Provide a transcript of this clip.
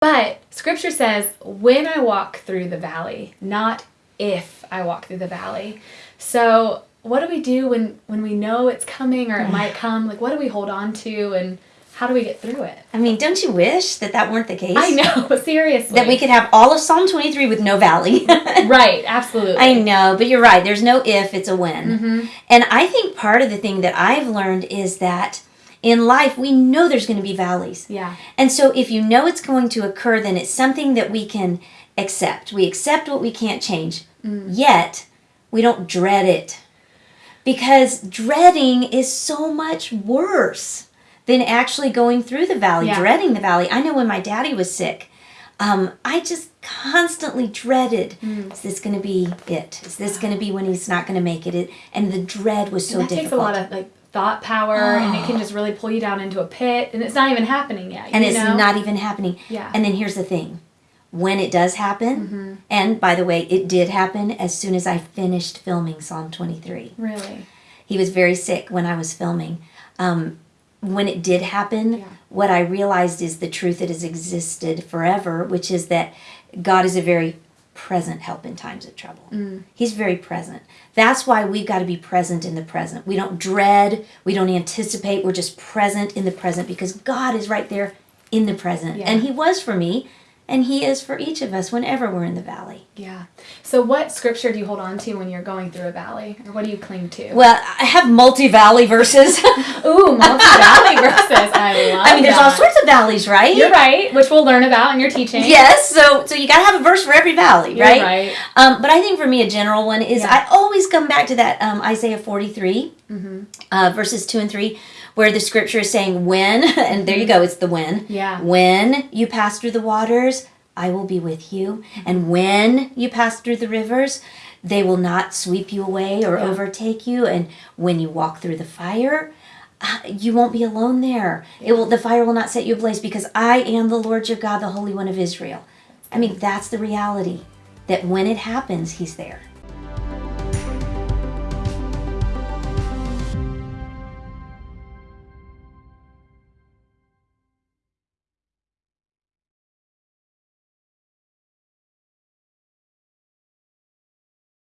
But scripture says, when I walk through the valley, not if I walk through the valley. So what do we do when when we know it's coming or it might come? Like what do we hold on to and how do we get through it? I mean, don't you wish that that weren't the case? I know, seriously. That we could have all of Psalm 23 with no valley. right, absolutely. I know, but you're right. There's no if, it's a when. Mm-hmm. And I think part of the thing that I've learned is that in life, we know there's going to be valleys. Yeah. And so if you know it's going to occur, then it's something that we can accept. We accept what we can't change. Mm. Yet, we don't dread it. Because dreading is so much worse than actually going through the valley, Yeah. dreading the valley. I know when my daddy was sick, um, I just constantly dreaded, Mm. is this going to be it? Is this going to be when he's not going to make it? it? And the dread was so that difficult. takes a lot of like thought power and it can just really pull you down into a pit and it's not even happening yet. and it's know? not even happening. Yeah. And then here's the thing. When it does happen, Mm-hmm. and by the way, it did happen as soon as I finished filming Psalm 23. really. He was very sick when I was filming. Um, when it did happen, Yeah. what I realized is the truth that has existed forever, which is that God is a very present help in times of trouble. Mm. He's very present. That's why we've got to be present in the present. We don't dread, we don't anticipate, we're just present in the present because God is right there in the present. Yeah. And He was for me, and He is for each of us whenever we're in the valley. Yeah. So what scripture do you hold on to when you're going through a valley? Or what do you cling to? Well, I have multi valley verses. Ooh, multi-valley verses. I love I mean, there's all that. sorts of valleys, right? You're right, which we'll learn about in your teaching. Yes, so so you gotta have a verse for every valley, You're right? right. Um, but I think for me, a general one is Yeah. I always come back to that um, Isaiah 43, Mm-hmm. uh, verses 2 and 3, where the scripture is saying, When, and there you go, it's the when. Yeah. When you pass through the waters, I will be with you. And when you pass through the rivers, they will not sweep you away or Yeah. overtake you. And when you walk through the fire, Uh, you won't be alone there. It will the fire will not set you ablaze because I am the Lord your God, the Holy One of Israel. I mean, that's the reality that when it happens, he's there.